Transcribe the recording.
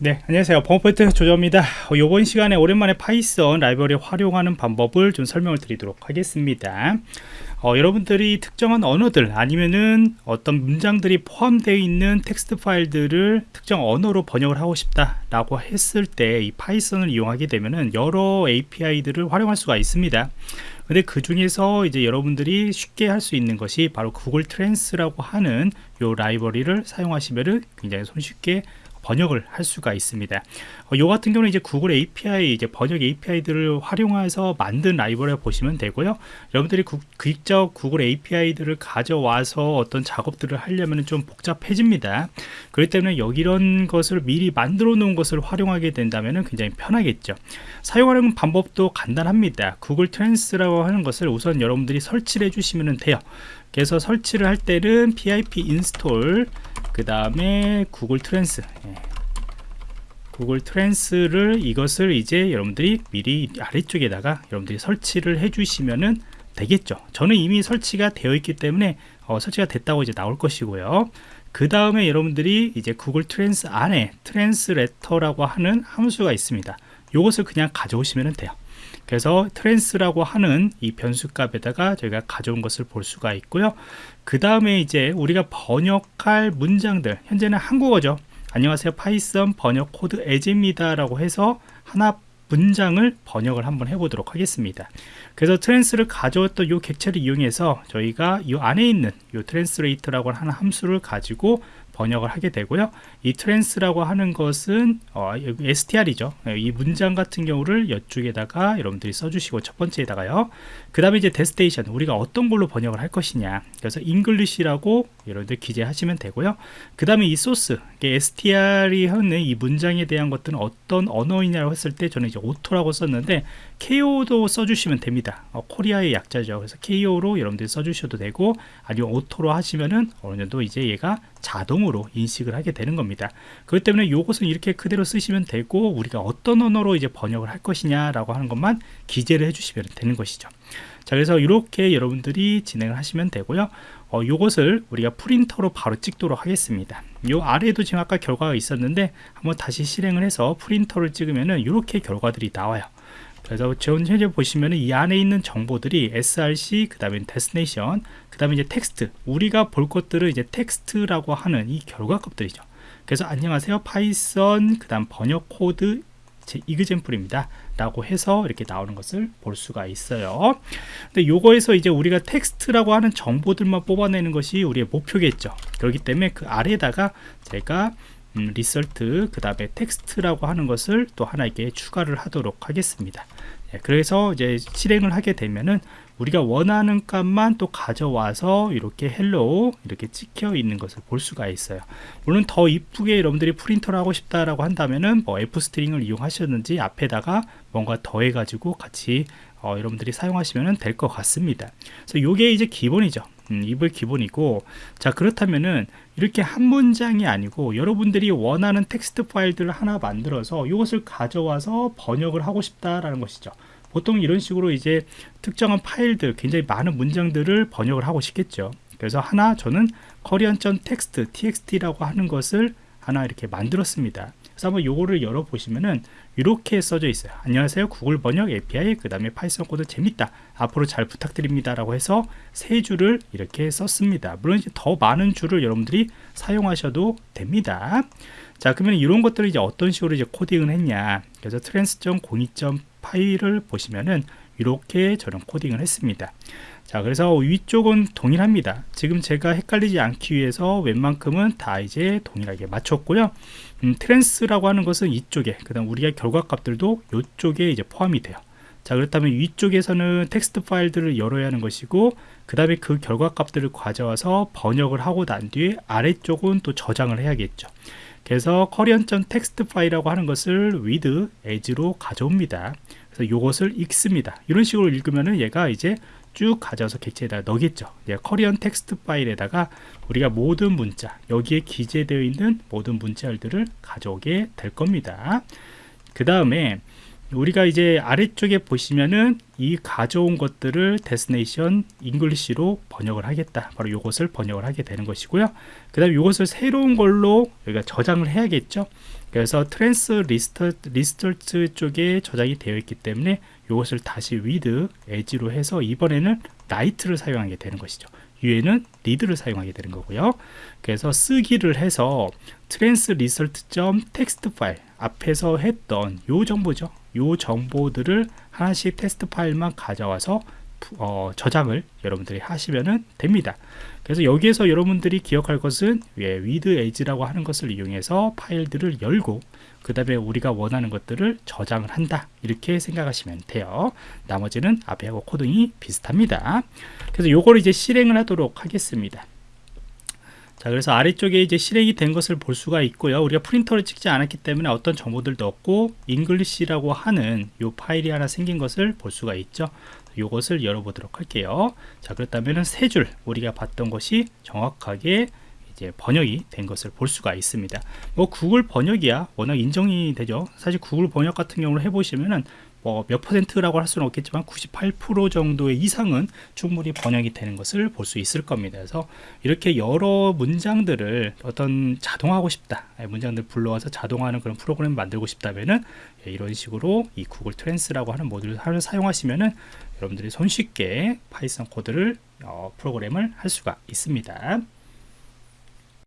네 안녕하세요. 범포인트 조조입니다. 어, 이번 시간에 오랜만에 파이썬 라이브러리 활용하는 방법을 좀 설명을 드리도록 하겠습니다. 어, 여러분들이 특정한 언어들 아니면은 어떤 문장들이 포함되어 있는 텍스트 파일들을 특정 언어로 번역을 하고 싶다 라고 했을 때 이 파이썬을 이용하게 되면은 여러 API들을 활용할 수가 있습니다. 근데 그 중에서 이제 여러분들이 쉽게 할 수 있는 것이 바로 googletrans라고 하는 요 라이브러리를 사용하시면은 굉장히 손쉽게 번역을 할 수가 있습니다. 어, 요 같은 경우는 이제 구글 API 이제 번역 API들을 활용해서 만든 라이브러리 보시면 되고요. 여러분들이 구, 직접 구글 API들을 가져와서 어떤 작업들을 하려면 좀 복잡해집니다. 그렇기 때문에 여기 이런 것을 미리 만들어 놓은 것을 활용하게 된다면 굉장히 편하겠죠. 사용하는 방법도 간단합니다. googletrans라고 하는 것을 우선 여러분들이 설치를 해주시면 돼요. 그래서 설치를 할 때는 pip install 그 다음에 googletrans. 예. googletrans를 이것을 이제 여러분들이 미리 아래쪽에다가 여러분들이 설치를 해 주시면은 되겠죠. 저는 이미 설치가 되어 있기 때문에 어, 설치가 됐다고 이제 나올 것이고요. 그 다음에 여러분들이 이제 googletrans 안에 Translator라고 하는 함수가 있습니다. 이것을 그냥 가져오시면 돼요 그래서 trans라고 하는 이 변수값에다가 저희가 가져온 것을 볼 수가 있고요. 그 다음에 이제 우리가 번역할 문장들 현재는 한국어죠. 안녕하세요. 파이썬 번역 코드 예제입니다 라고 해서 하나 문장을 번역을 한번 해보도록 하겠습니다. 그래서 trans를 가져왔던 이 객체를 이용해서 저희가 이 안에 있는 이 translate라고 하는 함수를 가지고 번역을 하게 되고요. 이 trans라고 하는 것은 어, str이죠. 이 문장 같은 경우를 이쪽에다가 여러분들이 써주시고 첫 번째에다가요. 그 다음에 이제 destination 우리가 어떤 걸로 번역을 할 것이냐. 그래서 English라고 여러분들 기재하시면 되고요. 그 다음에 이 소스 str이 하는 이 문장에 대한 것들은 어떤 언어이냐고 했을 때 저는 이제 auto라고 썼는데 KO도 써주시면 됩니다. 어, Korea의 약자죠. 그래서 KO로 여러분들이 써주셔도 되고 아니면 auto로 하시면은 어느 정도 이제 얘가 자동으로 인식을 하게 되는 겁니다. 그렇기 때문에 이것은 이렇게 그대로 쓰시면 되고 우리가 어떤 언어로 이제 번역을 할 것이냐 라고 하는 것만 기재를 해주시면 되는 것이죠. 자 그래서 이렇게 여러분들이 진행을 하시면 되고요. 어, 요것을 우리가 print로 바로 찍도록 하겠습니다. 요 아래에도 지금 아까 결과가 있었는데 한번 다시 실행을 해서 print를 찍으면은 이렇게 결과들이 나와요 그래서 현재 보시면 이 안에 있는 정보들이 src 그 다음에 destination 그 다음에 이제 텍스트 우리가 볼 것들은 이제 텍스트라고 하는 이 결과 값들이죠. 그래서 안녕하세요 파이썬 그 다음 번역 코드 제 example입니다. 라고 해서 이렇게 나오는 것을 볼 수가 있어요. 근데 요거에서 이제 우리가 텍스트라고 하는 정보들만 뽑아내는 것이 우리의 목표겠죠. 그렇기 때문에 그 아래에다가 제가 음, result 그 다음에 텍스트라고 하는 것을 또 하나 이렇게 추가를 하도록 하겠습니다. 예, 그래서 이제 실행을 하게 되면은 우리가 원하는 값만 또 가져와서 이렇게 hello 이렇게 찍혀 있는 것을 볼 수가 있어요. 물론 더 이쁘게 여러분들이 print를 하고 싶다라고 한다면은 뭐 F 스트링을 이용하셨는지 앞에다가 뭔가 더해 가지고 같이 어, 여러분들이 사용하시면 될 것 같습니다. 그래서 이게 이제 기본이죠 음, 입을 기본이고 자 그렇다면은 이렇게 한 문장이 아니고 여러분들이 원하는 텍스트 파일들을 하나 만들어서 이것을 가져와서 번역을 하고 싶다라는 것이죠. 보통 이런 식으로 이제 특정한 파일들 굉장히 많은 문장들을 번역을 하고 싶겠죠. 그래서 하나 저는 korean.txt txt라고 하는 것을 하나 이렇게 만들었습니다 그래서 한번 요거를 열어 보시면은 이렇게 써져 있어요. 안녕하세요. 구글 번역 API 그 다음에 파이썬 코드 재밌다. 앞으로 잘 부탁드립니다 라고 해서 세 줄을 이렇게 썼습니다. 물론 이제 더 많은 줄을 여러분들이 사용하셔도 됩니다. 자 그러면 이런 것들을 이제 어떤 식으로 이제 코딩을 했냐. 그래서 trans.02. 파일을 보시면은 이렇게 저는 코딩을 했습니다. 자 그래서 위쪽은 동일합니다. 지금 제가 헷갈리지 않기 위해서 웬만큼은 다 이제 동일하게 맞췄고요. 음, trans라고 하는 것은 이쪽에 그 다음 우리가 결과값들도 이쪽에 이제 포함이 돼요. 자 그렇다면 위쪽에서는 텍스트 파일들을 열어야 하는 것이고 그 다음에 그 결과값들을 가져와서 번역을 하고 난 뒤에 아래쪽은 또 저장을 해야겠죠. 그래서 korean.txt 파일이라고 하는 것을 with as로 가져옵니다. 그래서 이것을 읽습니다. 이런 식으로 읽으면은 얘가 이제 쭉 가져와서 객체에다 넣겠죠. korean 텍스트 파일에다가 우리가 모든 문자, 여기에 기재되어 있는 모든 문자열들을 가져오게 될 겁니다. 그 다음에 우리가 이제 아래쪽에 보시면은 이 가져온 것들을 destination English로 번역을 하겠다 바로 이것을 번역을 하게 되는 것이고요 그 다음에 이것을 새로운 걸로 여기가 저장을 해야겠죠 그래서 trans result, result 쪽에 저장이 되어 있기 때문에 이것을 다시 with as로 해서 이번에는 write를 사용하게 되는 것이죠. 위에는 read를 사용하게 되는 거고요. 그래서 쓰기를 해서 trans result 점 텍스트 파일 앞에서 했던 요 정보죠. 요 정보들을 하나씩 텍스트 파일만 가져와서 어, 저장을 여러분들이 하시면 됩니다 그래서 여기에서 여러분들이 기억할 것은 예, with as라고 하는 것을 이용해서 파일들을 열고 그 다음에 우리가 원하는 것들을 저장을 한다. 이렇게 생각하시면 돼요. 나머지는 앞에 하고 코딩이 비슷합니다. 그래서 요거를 이제 실행을 하도록 하겠습니다. 자 그래서 아래쪽에 이제 실행이 된 것을 볼 수가 있고요. 우리가 print를 찍지 않았기 때문에 어떤 정보들도 없고 English라고 하는 요 파일이 하나 생긴 것을 볼 수가 있죠 요것을 열어보도록 할게요. 자 그렇다면 세 줄 우리가 봤던 것이 정확하게 이제 번역이 된 것을 볼 수가 있습니다. 뭐 구글 번역이야 워낙 인정이 되죠. 사실 구글 번역 같은 경우를 해보시면은 뭐 몇 퍼센트라고 할 수는 없겠지만 98% 정도의 이상은 충분히 번역이 되는 것을 볼 수 있을 겁니다. 그래서 이렇게 여러 문장들을 어떤 자동화하고 싶다 예, 문장들 불러와서 자동화하는 그런 프로그램을 만들고 싶다면은 예, 이런 식으로 이 googletrans라고 하는 모듈을 사용하시면은 여러분들이 손쉽게 파이썬 코드를 어, 프로그램을 할 수가 있습니다